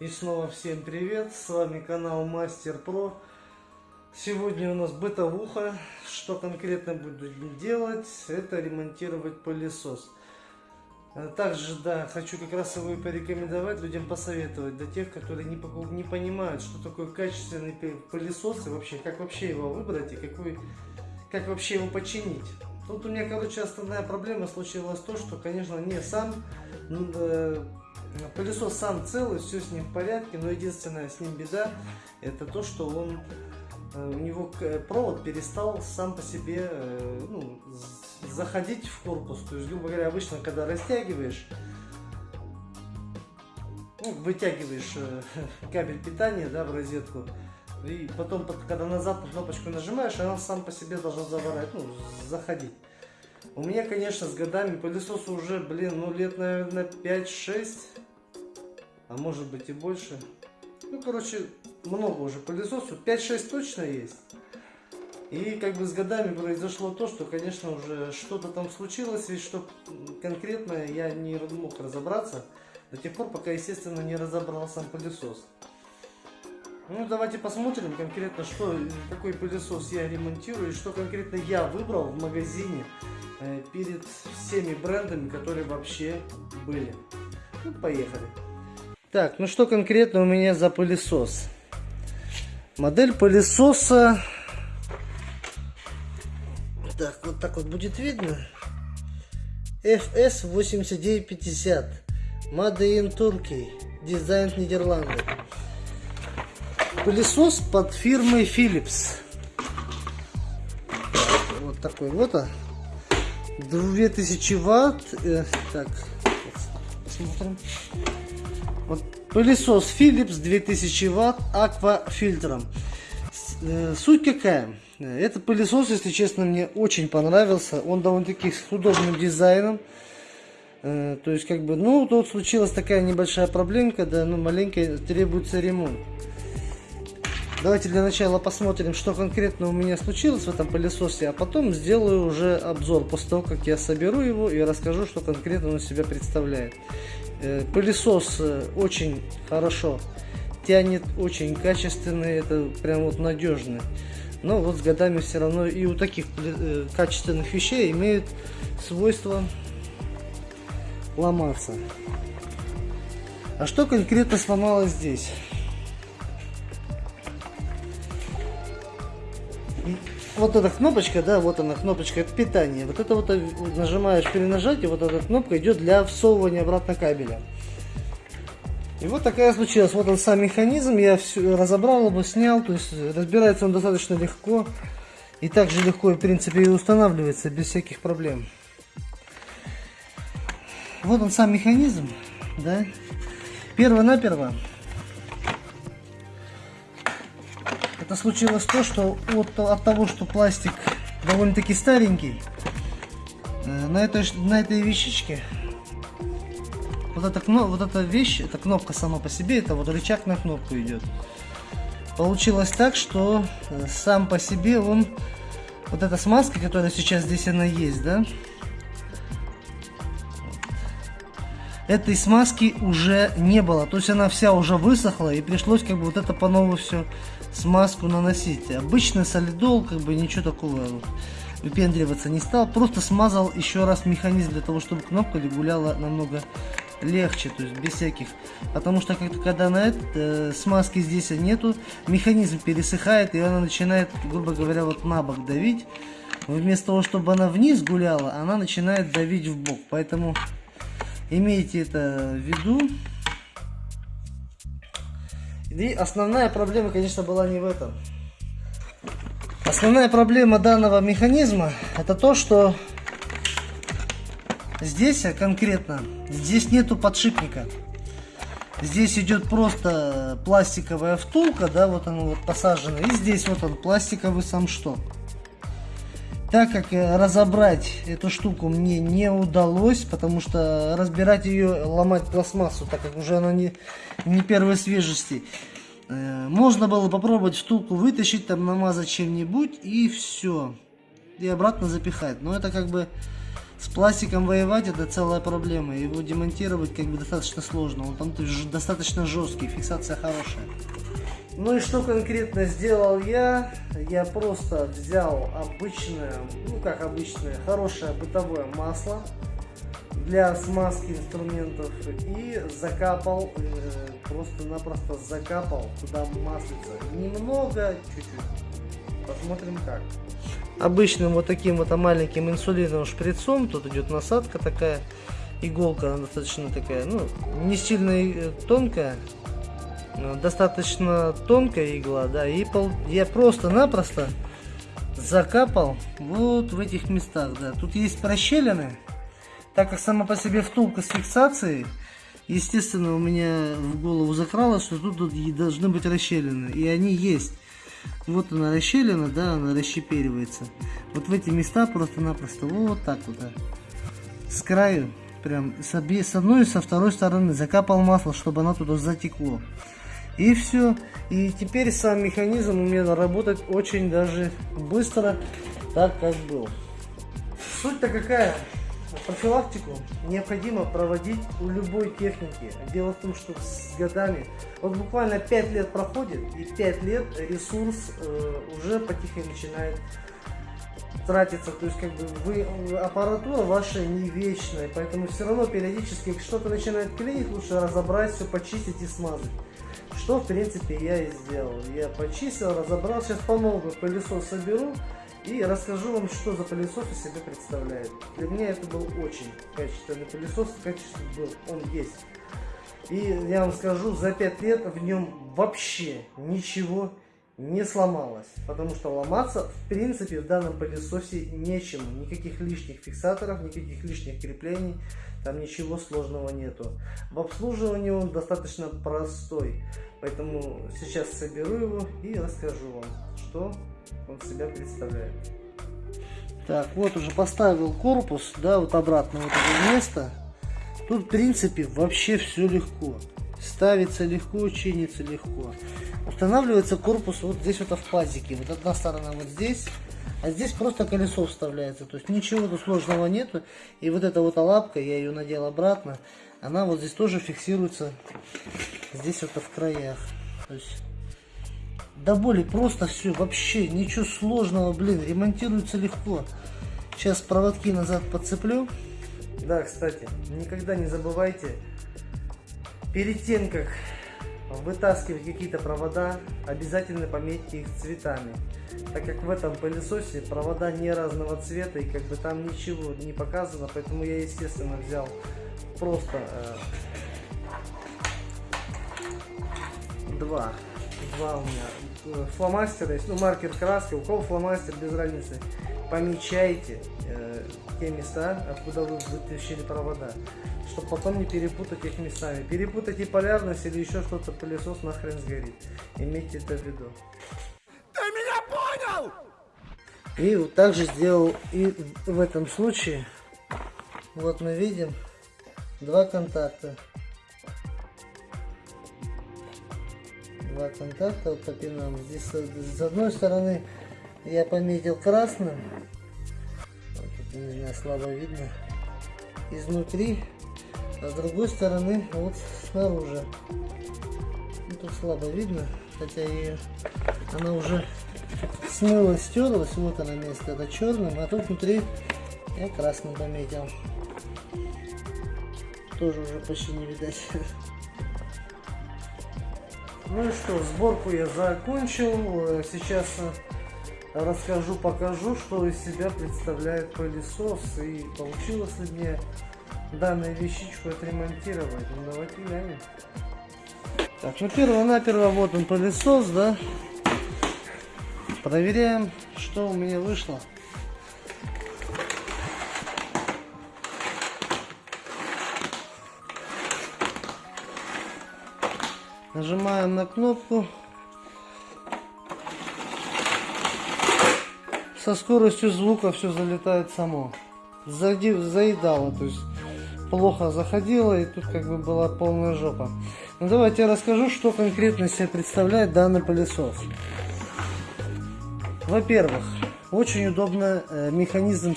И снова всем привет, с вами канал Мастер Про. Сегодня у нас бытовуха. Что конкретно будем делать? Это ремонтировать пылесос. А Также, да, хочу как раз его и порекомендовать, людям посоветовать, для тех, которые не, не понимают, что такое качественный пы- пылесос и вообще, как вообще его выбрать и какой, как вообще его починить. Тут у меня, короче, основная проблема случилась то, что, конечно, не сам э, пылесос сам целый, все с ним в порядке, но единственная с ним беда, это то, что он э, у него к- провод перестал сам по себе э, ну, заходить в корпус. То есть, грубо говоря, обычно, когда растягиваешь, ну, вытягиваешь э, кабель питания да, в розетку, и потом, когда назад на кнопочку нажимаешь, она сам по себе должна заворать, ну, заходить. У меня, конечно, с годами пылесосу уже, блин, ну лет, наверное, 5-6, а может быть и больше. Ну, короче, много уже пылесосу, 5-6 точно есть. И как бы с годами произошло то, что, конечно, уже что-то там случилось, и что конкретно я не мог разобраться до тех пор, пока, естественно, не разобрал сам пылесос. Ну, давайте посмотрим конкретно, что, какой пылесос я ремонтирую, и что конкретно я выбрал в магазине э, перед всеми брендами, которые вообще были. Ну, поехали. Так, ну что конкретно у меня за пылесос? Модель пылесоса... Так, вот так вот будет видно. FS8950. Made in Turkey. Дизайн Нидерланды. Пылесос под фирмой Philips. Вот такой вот. а. 2000 ватт. Э, так, посмотрим. Пылесос Philips 2000 ватт аквафильтром. Э, Суть какая? Этот пылесос, если честно, мне очень понравился. Он довольно-таки с удобным дизайном. Э, То есть, как бы, ну, тут случилась такая небольшая проблемка, да, ну, маленькая, требуется ремонт. Давайте для начала посмотрим, что конкретно у меня случилось в этом пылесосе, а потом сделаю уже обзор после того, как я соберу его и расскажу, что конкретно он из себя представляет. Э, Пылесос э, очень хорошо тянет, очень качественный, это прям вот надежный. Но вот с годами все равно и у таких э, качественных вещей имеют свойство ломаться. А что конкретно сломалось здесь? Вот эта кнопочка, да, вот она кнопочка, это питание. Вот это вот нажимаешь при нажатии, вот эта кнопка идет для всовывания обратно кабеля. И вот такая случилась. Вот он сам механизм, я все разобрал его, снял, то есть разбирается он достаточно легко. И также легко, в принципе, и устанавливается без всяких проблем. Вот он сам механизм, да. Перво-наперво Это случилось то, что от, от того, что пластик довольно-таки старенький, э, на этой, на этой вещичке, вот эта, вот эта вещь, эта кнопка сама по себе, это вот рычаг на кнопку идет. Получилось так, что э, сам по себе он, вот эта смазка, которая сейчас здесь она есть, да, этой смазки уже не было. То есть она вся уже высохла и пришлось как бы вот это по новому все смазку наносить. Обычный солидол, как бы ничего такого выпендриваться не стал. Просто смазал еще раз механизм для того, чтобы кнопка гуляла намного легче, то есть без всяких. Потому что как когда на это э, смазки здесь нету, механизм пересыхает и она начинает, грубо говоря, вот на бок давить. Вместо того, чтобы она вниз гуляла, она начинает давить в бок. Поэтому имейте это в виду. И основная проблема, конечно, была не в этом. Основная проблема данного механизма это то, что здесь а, конкретно, здесь нету подшипника. Здесь идет просто пластиковая втулка, да, вот она вот посажена. И здесь вот он, пластиковый сам шток. Так как э, разобрать эту штуку мне не удалось, потому что разбирать ее, ломать пластмассу, так как уже она не, не первой свежести. Э, Можно было попробовать втулку вытащить, там намазать чем-нибудь и все. И обратно запихать. Но это как бы С пластиком воевать это целая проблема. Его демонтировать как бы достаточно сложно. Он там достаточно жесткий, фиксация хорошая. Ну и что конкретно сделал я? Я просто взял обычное, ну как обычное, хорошее бытовое масло для смазки инструментов и закапал, э, просто-напросто закапал туда маслица. Немного, чуть-чуть. Посмотрим как. Обычным вот таким вот маленьким инсулиновым шприцом, тут идет насадка такая, иголка достаточно такая, ну, не сильно э, тонкая, достаточно тонкая игла, да, и пол, я просто-напросто закапал вот в этих местах, да. Тут есть прощелины, так как сама по себе втулка с фиксацией, естественно, у меня в голову закралось, что тут, тут должны быть расщелины, и они есть. Вот она расщелина, да, она расщеперивается. Вот в эти места просто-напросто вот так вот, да. с краю, прям с, обе, с одной и со второй стороны закапал масло, чтобы оно туда затекло. И все. И теперь сам механизм у меня работает очень даже быстро, так как был. Суть-то какая? Профилактику необходимо проводить у любой техники. Дело в том, что с годами, вот буквально 5 лет проходит, и 5 лет ресурс э, уже потихоньку начинает тратиться. То есть, как бы вы, аппаратура ваша не вечная, поэтому все равно периодически что-то начинает клинить, лучше разобрать, все почистить и смазать. Что, в принципе, я и сделал. Я почистил, разобрал. Сейчас по новому пылесос соберу и расскажу вам, что за пылесос из себя представляет. Для меня это был очень качественный пылесос. Качественный был, он есть. И я вам скажу, за 5 лет в нем вообще ничего не сломалось. Потому что ломаться, в принципе, в данном пылесосе нечему. Никаких лишних фиксаторов, никаких лишних креплений. Там ничего сложного нету. В обслуживании он достаточно простой. Поэтому сейчас соберу его и расскажу вам, что он себя представляет. Так, вот уже поставил корпус, да, вот обратно вот это место. Тут, в принципе, вообще все легко. Ставится легко, чинится легко. Устанавливается корпус вот здесь вот в пазике. Вот одна сторона вот здесь, а здесь просто колесо вставляется. То есть ничего тут сложного нету. И вот эта вот лапка, я ее надел обратно, она вот здесь тоже фиксируется. Здесь вот в краях. То есть до боли просто все, вообще ничего сложного, блин, ремонтируется легко. Сейчас проводки назад подцеплю. Да, кстати, никогда не забывайте, перед тем, как вытаскивать какие-то провода, обязательно пометьте их цветами. Так как в этом пылесосе провода не разного цвета и как бы там ничего не показано, поэтому я естественно взял просто э, два. Два у меня э, фломастера ну маркер краски, у кого фломастер без разницы. Помечайте э, те места, откуда вы вытащили провода чтобы потом не перепутать их местами. Перепутайте полярность или еще что-то, пылесос нахрен сгорит. Имейте это в виду. И вот также сделал и в этом случае. Вот мы видим два контакта. Два контакта вот по пинам. Здесь с одной стороны я пометил красным. Вот тут, не знаю, слабо видно. Изнутри а с другой стороны вот снаружи. Ну, тут слабо видно хотя и она уже смылась стерлась вот она место это черным а тут внутри я красным пометил. Тоже уже почти не видать. Ну и что сборку я закончил. Сейчас расскажу покажу что из себя представляет пылесос. И получилось ли мне данную вещичку отремонтировать. Ну давайте глянем. Так, ну перво-наперво вот он пылесос, да. Проверяем, что у меня вышло. Нажимаем на кнопку. Со скоростью звука все залетает само. Заедало, то есть плохо заходила, и тут как бы была полная жопа. Ну давайте я расскажу, что конкретно себе представляет данный пылесос. Во-первых, очень удобно э, механизм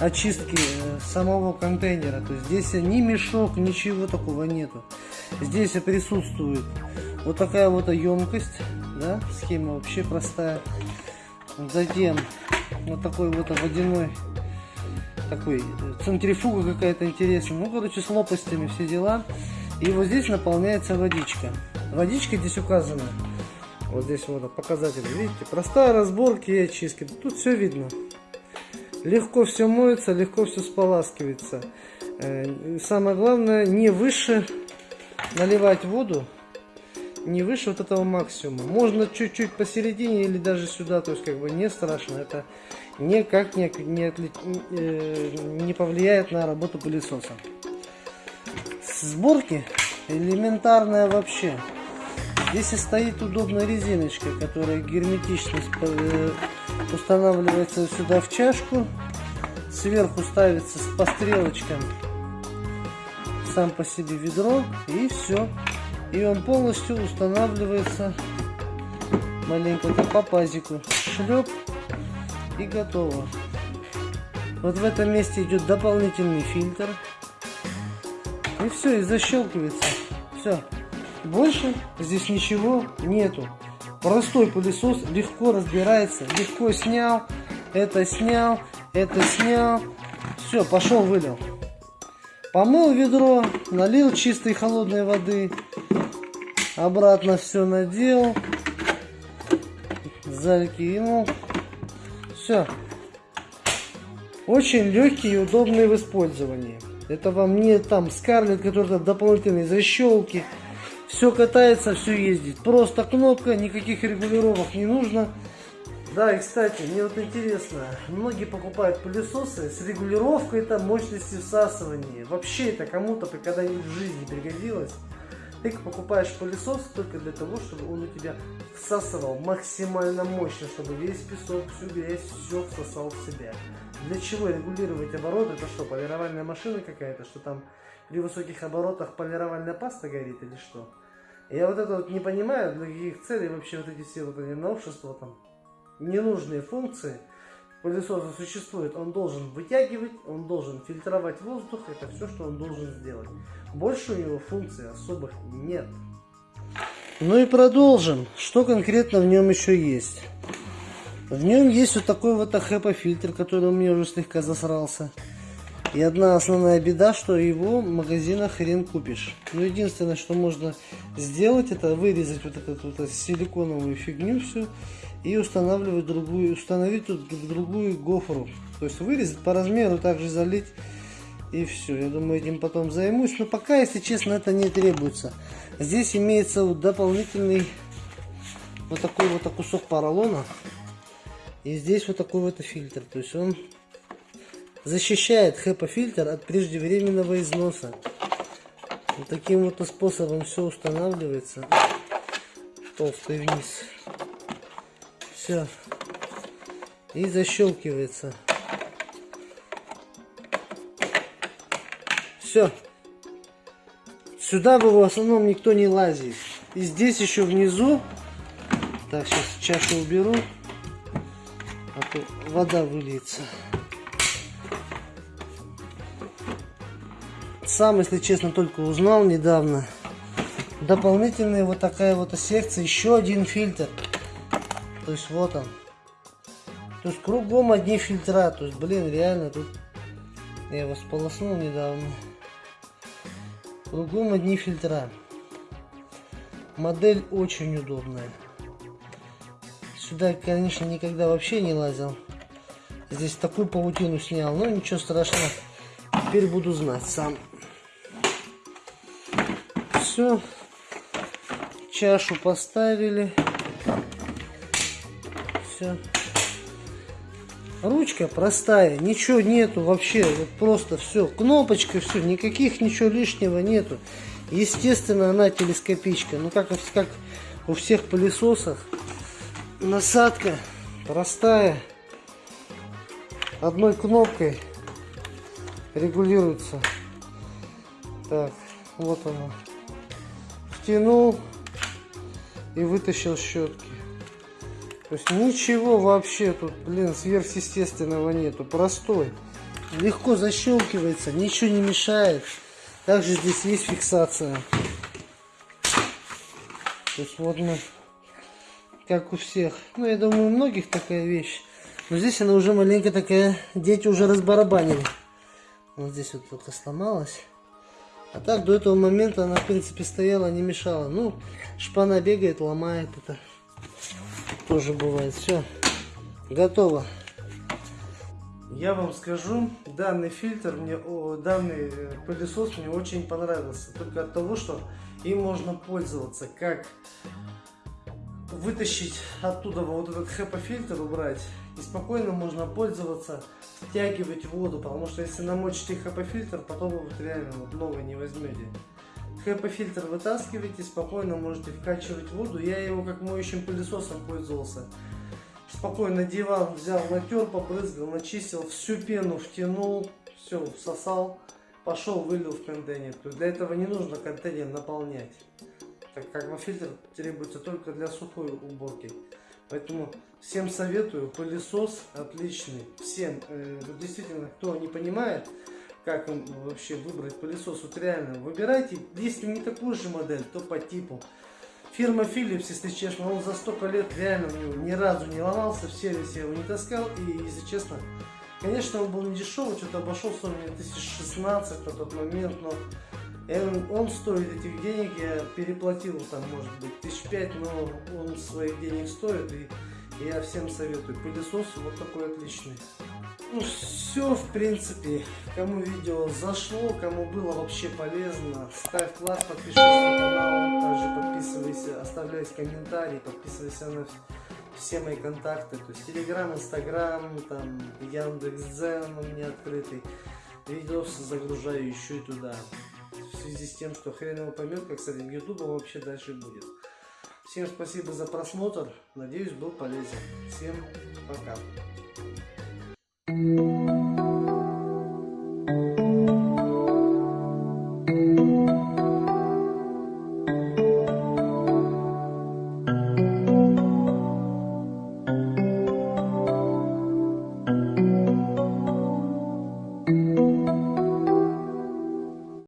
очистки э, самого контейнера. То есть здесь ни мешок, ничего такого нету. Здесь присутствует вот такая вот емкость, да, схема вообще простая. Затем вот такой вот водяной такой центрифуга какая-то интересная. Ну, короче, с лопастями все дела. И вот здесь наполняется водичка. Водичка здесь указана. Вот здесь вот показатель, видите? Простая разборка и очистки. Тут все видно. Легко все моется, легко все споласкивается. Э, самое главное, не выше наливать воду, не выше вот этого максимума. Можно чуть-чуть посередине или даже сюда, то есть как бы не страшно. Это никак не, не, отли, э, не повлияет на работу пылесоса. Сборки элементарная вообще. Здесь стоит удобная резиночка, которая герметично э, устанавливается сюда в чашку. Сверху ставится по стрелочкам сам по себе ведро и все. И он полностью устанавливается маленько по пазику. Шлеп и готово. Вот в этом месте идет дополнительный фильтр. И все, и защелкивается. Все. Больше здесь ничего нету. Простой пылесос легко разбирается. Легко снял, это снял, это снял. Все, пошел, вылил. Помыл ведро, налил чистой холодной воды. Обратно все надел. Закинул. Все. Очень легкий и удобный в использовании. Это вам не там скарлет, который дополнительные защелки. Все катается, все ездит. Просто кнопка, никаких регулировок не нужно. Да, и кстати, мне вот интересно, многие покупают пылесосы с регулировкой там мощности всасывания. Вообще это кому-то когда-нибудь в жизни пригодилось. Ты покупаешь пылесос только для того, чтобы он у тебя всасывал максимально мощно, чтобы весь песок, всю грязь, все всосал в себя. Для чего регулировать обороты? Это что, полировальная машина какая-то? Что там при высоких оборотах полировальная паста горит или что? Я вот это вот не понимаю, для каких целей вообще вот эти все вот эти новшества там, ненужные функции пылесоса существует. Он должен вытягивать, он должен фильтровать воздух, это все, что он должен сделать. Больше у него функций особых нет. Ну и продолжим. Что конкретно в нем еще есть? В нем есть вот такой вот HEPA фильтр, который у меня уже слегка засрался. И одна основная беда, что его в магазинах хрен купишь. Но единственное, что можно сделать, это вырезать вот эту вот силиконовую фигню всю и устанавливать другую, установить тут другую гофру. То есть вырезать по размеру, также залить и все. Я думаю, этим потом займусь. Но пока, если честно, это не требуется. Здесь имеется вот дополнительный вот такой вот кусок поролона. И здесь вот такой вот фильтр. То есть он защищает HEPA фильтр от преждевременного износа. Вот таким вот способом все устанавливается. Толстый вниз. Все. И защелкивается. Все. Сюда бы в основном никто не лазит. И здесь еще внизу. Так, сейчас чашу уберу. А то вода выльется. Сам, если честно, только узнал недавно. Дополнительная вот такая вот секция. Еще один фильтр. То есть вот он. То есть кругом одни фильтра. То есть, блин, реально тут... Я его сполоснул недавно. Кругом одни фильтра. Модель очень удобная. Сюда, конечно, никогда вообще не лазил. Здесь такую паутину снял. Но ничего страшного. Теперь буду знать сам. Все. Чашу поставили все. Ручка простая, ничего нету вообще, вот просто все, кнопочка, все, никаких ничего лишнего нету. Естественно, она телескопичка, ну как, как у всех пылесосах, насадка простая, одной кнопкой регулируется. Так, вот она. Втянул и вытащил щетки. То есть ничего вообще тут, блин, сверхъестественного нету. Простой. легко защелкивается, ничего не мешает. Также здесь есть фиксация. То есть вот мы, как у всех. Ну, я думаю, у многих такая вещь. Но здесь она уже маленько такая, дети уже разбарабанили. Вот здесь вот только сломалась. А так до этого момента она, в принципе, стояла, не мешала. Ну, шпана бегает, ломает это. Тоже бывает. Все, готово. Я вам скажу, данный фильтр, мне, данный э, пылесос мне очень понравился. Только от того, что им можно пользоваться как вытащить оттуда вот этот HEPA-фильтр, убрать, и спокойно можно пользоваться, втягивать воду, потому что если намочите HEPA-фильтр, потом вы вот реально вот новый не возьмете. HEPA-фильтр вытаскиваете, спокойно можете вкачивать воду. Я его как моющим пылесосом пользовался. Спокойно диван взял, натер, побрызгал, начистил, всю пену втянул, все, всосал, пошел, вылил в контейнер. То есть для этого не нужно контейнер наполнять так как фильтр требуется только для сухой уборки. Поэтому всем советую, пылесос отличный. Всем, э, действительно, кто не понимает, как вообще выбрать пылесос, вот реально выбирайте, если не такую же модель, то по типу. Фирма Philips, если честно, он за столько лет реально у него ни разу не ломался, в сервисе его не таскал, и если честно, конечно, он был не дешевый, что-то обошелся мне 1016 на тот момент, но он, он стоит этих денег, я переплатил там, может быть, тысяч пять, но он своих денег стоит, и я всем советую. Пылесос вот такой отличный. Ну, все, в принципе. Кому видео зашло, кому было вообще полезно, ставь лайк, подпишись на канал, также подписывайся, оставляй комментарии, подписывайся на все мои контакты, то есть Телеграм, Инстаграм, там Яндекс.Дзен у меня открытый. Видосы загружаю еще и туда в связи с тем, что хрен его поймет, как с этим ютубом вообще дальше будет. Всем спасибо за просмотр, надеюсь был полезен. Всем пока.